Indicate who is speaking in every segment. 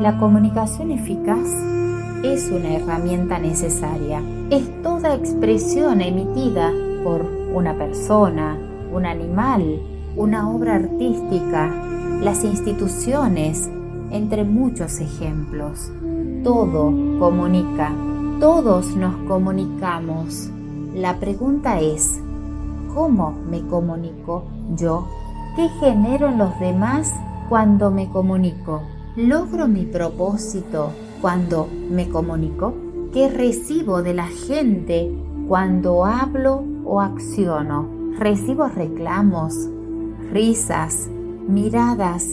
Speaker 1: La comunicación eficaz es una herramienta necesaria. Es toda expresión emitida por una persona, un animal, una obra artística, las instituciones, entre muchos ejemplos. Todo comunica, todos nos comunicamos. La pregunta es, ¿cómo me comunico yo? ¿Qué genero en los demás cuando me comunico? ¿Logro mi propósito cuando me comunico? ¿Qué recibo de la gente cuando hablo o acciono? ¿Recibo reclamos, risas, miradas,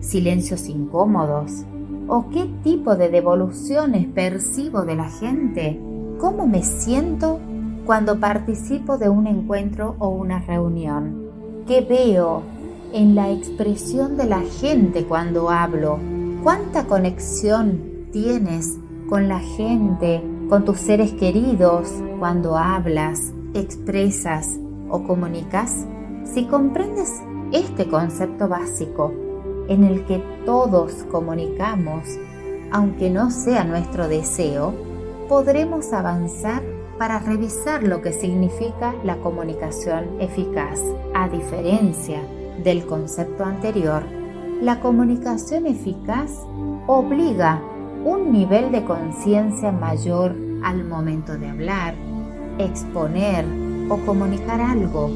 Speaker 1: silencios incómodos? ¿O qué tipo de devoluciones percibo de la gente? ¿Cómo me siento cuando participo de un encuentro o una reunión? ¿Qué veo en la expresión de la gente cuando hablo? ¿Cuánta conexión tienes con la gente, con tus seres queridos cuando hablas, expresas o comunicas? Si comprendes este concepto básico en el que todos comunicamos, aunque no sea nuestro deseo, podremos avanzar para revisar lo que significa la comunicación eficaz. A diferencia del concepto anterior, la comunicación eficaz obliga un nivel de conciencia mayor al momento de hablar, exponer o comunicar algo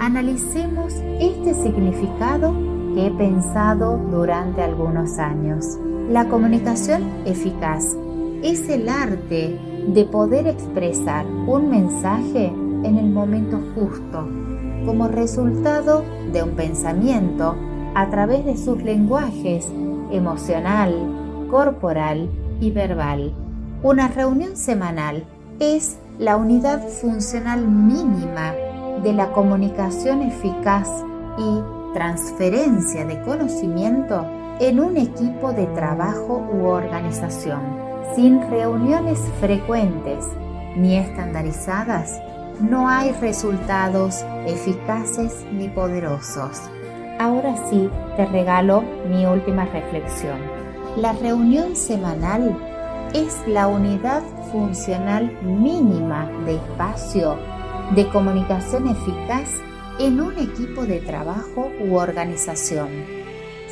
Speaker 1: analicemos este significado que he pensado durante algunos años. La comunicación eficaz es el arte de poder expresar un mensaje en el momento justo, como resultado de un pensamiento a través de sus lenguajes emocional, corporal y verbal. Una reunión semanal es la unidad funcional mínima de la comunicación eficaz y transferencia de conocimiento en un equipo de trabajo u organización. Sin reuniones frecuentes ni estandarizadas, no hay resultados eficaces ni poderosos. Ahora sí, te regalo mi última reflexión. La reunión semanal es la unidad funcional mínima de espacio de comunicación eficaz en un equipo de trabajo u organización.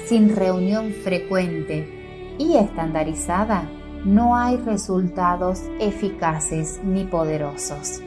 Speaker 1: Sin reunión frecuente y estandarizada, no hay resultados eficaces ni poderosos.